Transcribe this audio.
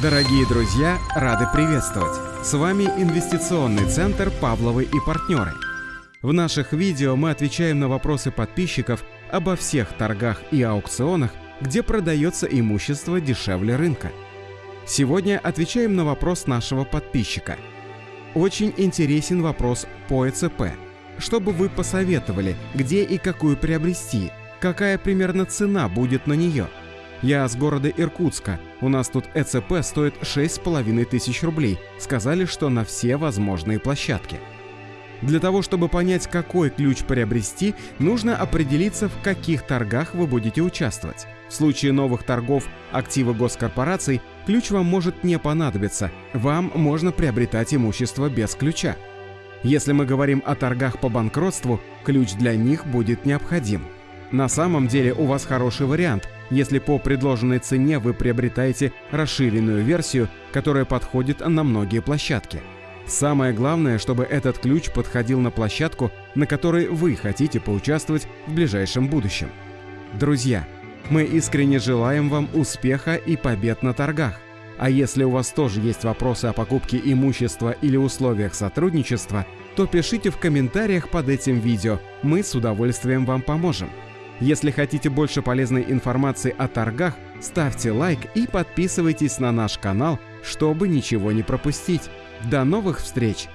Дорогие друзья, рады приветствовать! С вами инвестиционный центр «Павловы и партнеры». В наших видео мы отвечаем на вопросы подписчиков обо всех торгах и аукционах, где продается имущество дешевле рынка. Сегодня отвечаем на вопрос нашего подписчика. Очень интересен вопрос по ЭЦП. Чтобы вы посоветовали, где и какую приобрести, какая примерно цена будет на нее – я с города Иркутска. У нас тут ЭЦП стоит 6,5 тысяч рублей. Сказали, что на все возможные площадки. Для того, чтобы понять, какой ключ приобрести, нужно определиться, в каких торгах вы будете участвовать. В случае новых торгов активы госкорпораций ключ вам может не понадобиться, вам можно приобретать имущество без ключа. Если мы говорим о торгах по банкротству, ключ для них будет необходим. На самом деле у вас хороший вариант – если по предложенной цене вы приобретаете расширенную версию, которая подходит на многие площадки. Самое главное, чтобы этот ключ подходил на площадку, на которой вы хотите поучаствовать в ближайшем будущем. Друзья, мы искренне желаем вам успеха и побед на торгах. А если у вас тоже есть вопросы о покупке имущества или условиях сотрудничества, то пишите в комментариях под этим видео, мы с удовольствием вам поможем. Если хотите больше полезной информации о торгах, ставьте лайк и подписывайтесь на наш канал, чтобы ничего не пропустить. До новых встреч!